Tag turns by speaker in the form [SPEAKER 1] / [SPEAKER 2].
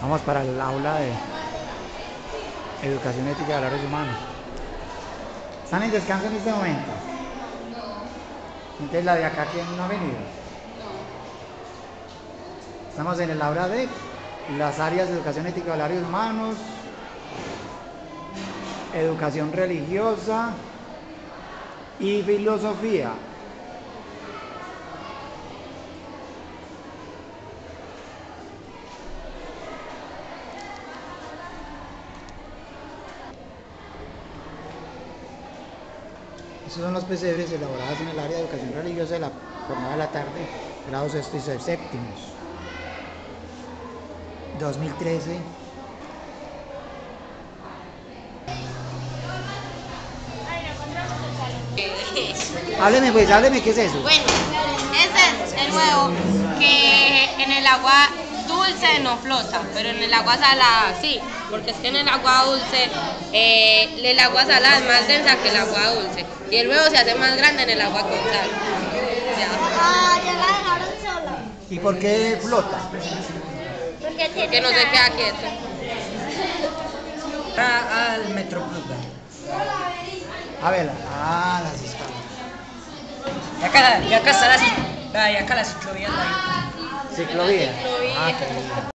[SPEAKER 1] Vamos para el aula de Educación Ética de Valores Humanos. ¿Están en descanso en este momento? Entonces la de acá, ¿quién no ha venido? Estamos en el aula de las áreas de Educación Ética de Valores Humanos, Educación Religiosa y Filosofía. Estos son los pesebres elaborados en el área de educación religiosa de la jornada de la tarde, grados sexto y séptimos. 2013. Hábleme pues, hábleme, ¿qué es eso?
[SPEAKER 2] Bueno, ese es el huevo que en el agua dulce no flota, pero en el agua salada sí, porque es que en el agua dulce eh, el agua salada es más densa que el agua dulce y el huevo se hace más grande en el agua con sal. Ya.
[SPEAKER 3] Ah, ya la dejaron sola.
[SPEAKER 1] ¿Y por qué flota?
[SPEAKER 3] Porque tiene
[SPEAKER 2] Que no se queda quieto.
[SPEAKER 4] Entra al Metroplus.
[SPEAKER 1] A ver, ah, las escalas.
[SPEAKER 4] Y acá, y acá está la, y acá la ciclovía. está ahí.
[SPEAKER 1] Ciclovía.
[SPEAKER 2] Ciclovía.
[SPEAKER 1] Ah.